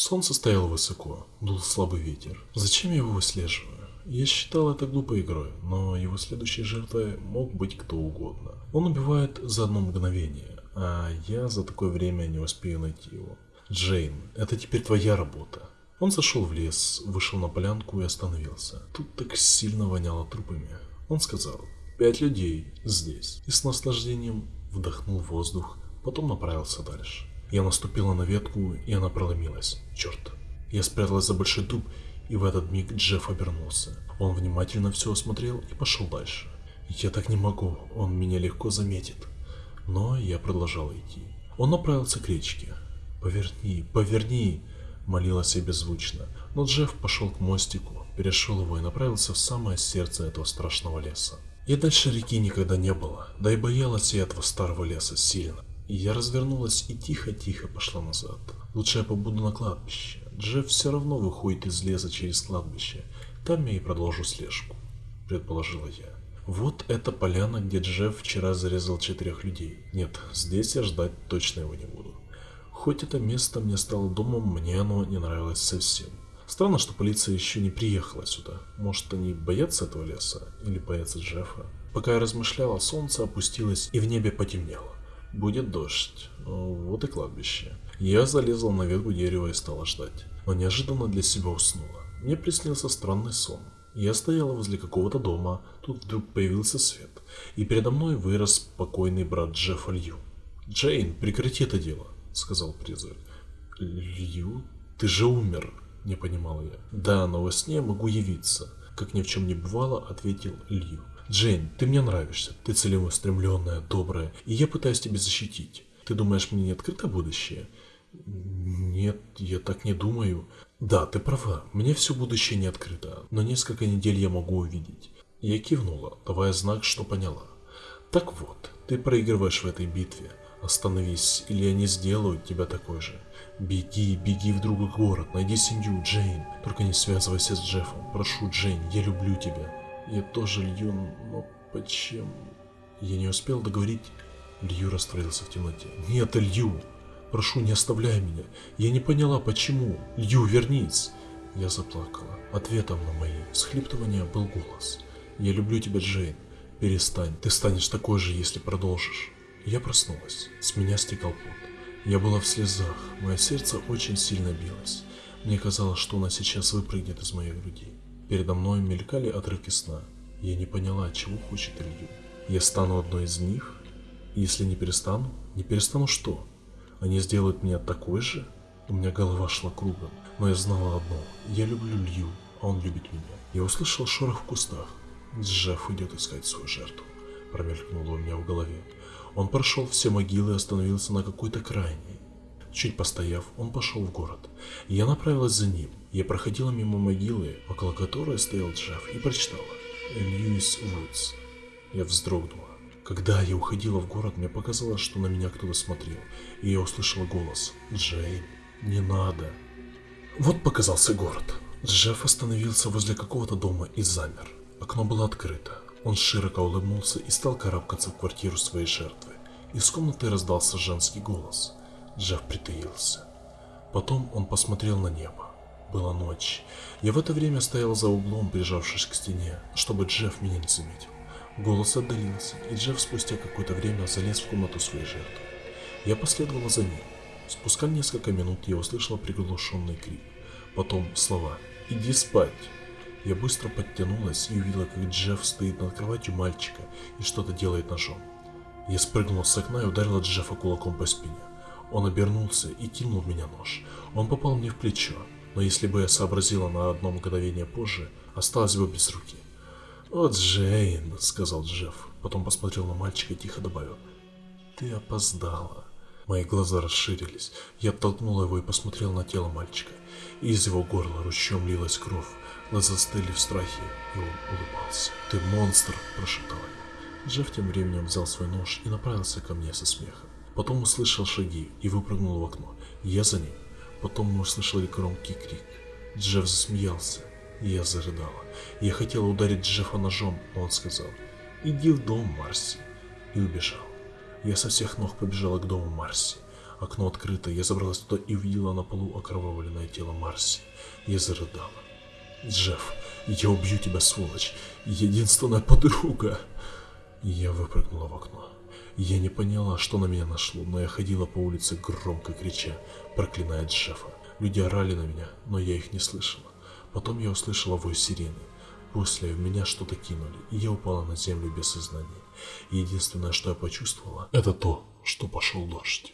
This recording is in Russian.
Солнце стояло высоко, дул слабый ветер. Зачем я его выслеживаю? Я считал это глупой игрой, но его следующей жертвой мог быть кто угодно. Он убивает за одно мгновение, а я за такое время не успею найти его. Джейн, это теперь твоя работа. Он зашел в лес, вышел на полянку и остановился. Тут так сильно воняло трупами. Он сказал, пять людей здесь. И с наслаждением вдохнул воздух, потом направился дальше. Я наступила на ветку, и она проломилась. Черт. Я спряталась за большой дуб, и в этот миг Джефф обернулся. Он внимательно все осмотрел и пошел дальше. Я так не могу, он меня легко заметит. Но я продолжал идти. Он направился к речке. «Поверни, поверни!» Молилась я беззвучно. Но Джефф пошел к мостику, перешел его и направился в самое сердце этого страшного леса. Я дальше реки никогда не было, да и боялась я этого старого леса сильно. Я развернулась и тихо-тихо пошла назад. Лучше я побуду на кладбище. Джефф все равно выходит из леса через кладбище. Там я и продолжу слежку, предположила я. Вот эта поляна, где Джефф вчера зарезал четырех людей. Нет, здесь я ждать точно его не буду. Хоть это место мне стало домом, мне оно не нравилось совсем. Странно, что полиция еще не приехала сюда. Может, они боятся этого леса? Или боятся Джеффа? Пока я размышляла, солнце опустилось и в небе потемнело. Будет дождь. Вот и кладбище. Я залезла на ветку дерева и стала ждать. Но неожиданно для себя уснула. Мне приснился странный сон. Я стояла возле какого-то дома, тут вдруг появился свет, и передо мной вырос покойный брат Джеффа Лью. «Джейн, прекрати это дело», — сказал призрак. «Лью? Ты же умер», — не понимал я. «Да, но во сне могу явиться», — как ни в чем не бывало, ответил Лью. «Джейн, ты мне нравишься, ты целеустремленная, добрая, и я пытаюсь тебя защитить. Ты думаешь, мне не открыто будущее?» «Нет, я так не думаю. Да, ты права, мне все будущее не открыто, но несколько недель я могу увидеть». Я кивнула, давая знак, что поняла. «Так вот, ты проигрываешь в этой битве. Остановись, или они сделают тебя такой же. Беги, беги в другой город, найди семью, Джейн. Только не связывайся с Джеффом. Прошу, Джейн, я люблю тебя. Я тоже Лью, но почему? Я не успел договорить. Лью растворился в темноте. Нет, Лью! Прошу, не оставляй меня. Я не поняла, почему. Лью, вернись. Я заплакала. Ответом на мои всхлиптывания был голос. Я люблю тебя, Джейн. Перестань, ты станешь такой же, если продолжишь. Я проснулась. С меня стекал пот. Я была в слезах. Мое сердце очень сильно билось. Мне казалось, что она сейчас выпрыгнет из моей груди. Передо мной мелькали отрывки сна. Я не поняла, чего хочет Илью. Я стану одной из них? Если не перестану, не перестану что? Они сделают меня такой же? У меня голова шла кругом, но я знала одно. Я люблю Лью, а он любит меня. Я услышал шорох в кустах. Джефф идет искать свою жертву. Промелькнуло у меня в голове. Он прошел все могилы и остановился на какой-то крайней. Чуть постояв, он пошел в город. Я направилась за ним. Я проходила мимо могилы, около которой стоял Джефф, и прочитала «Льюис Вудс». Я вздрогнула. Когда я уходила в город, мне показалось, что на меня кто-то смотрел, и я услышала голос «Джейн, не надо». Вот показался город. Джефф остановился возле какого-то дома и замер. Окно было открыто. Он широко улыбнулся и стал карабкаться в квартиру своей жертвы. Из комнаты раздался женский голос. Джефф притаился. Потом он посмотрел на небо. Была ночь. Я в это время стоял за углом, прижавшись к стене, чтобы Джефф меня не заметил. Голос отдалился, и Джефф спустя какое-то время залез в комнату своей жертвы. Я последовала за ним. Спустя несколько минут я услышала приглушенный крик. Потом слова «Иди спать!» Я быстро подтянулась и увидела, как Джефф стоит над кроватью мальчика и что-то делает ножом. Я спрыгнула с окна и ударила Джеффа кулаком по спине. Он обернулся и кинул в меня нож. Он попал мне в плечо, но если бы я сообразила на одно мгновение позже, осталась бы без руки. «О, Джейн», — сказал Джефф, потом посмотрел на мальчика и тихо добавил. «Ты опоздала». Мои глаза расширились. Я оттолкнула его и посмотрел на тело мальчика. Из его горла ручьем лилась кровь. Мы застыли в страхе, и он улыбался. «Ты монстр!» – прошептал я. Джефф тем временем взял свой нож и направился ко мне со смехом. Потом услышал шаги и выпрыгнул в окно. Я за ним. Потом мы услышали громкий крик. Джефф засмеялся, я зарыдала. Я хотела ударить Джеффа ножом, но он сказал «Иди в дом, Марси», и убежал. Я со всех ног побежала к дому Марси. Окно открыто, я забралась туда и увидела на полу окровавленное тело Марси. Я зарыдала. Джефф, я убью тебя, сволочь. Единственная подруга. Я выпрыгнула в окно. Я не поняла, что на меня нашло, но я ходила по улице громко крича, проклиная Джеффа. Люди орали на меня, но я их не слышала. Потом я услышала вой сирены. После в меня что-то кинули, и я упала на землю без сознания. Единственное, что я почувствовала, это то, что пошел дождь.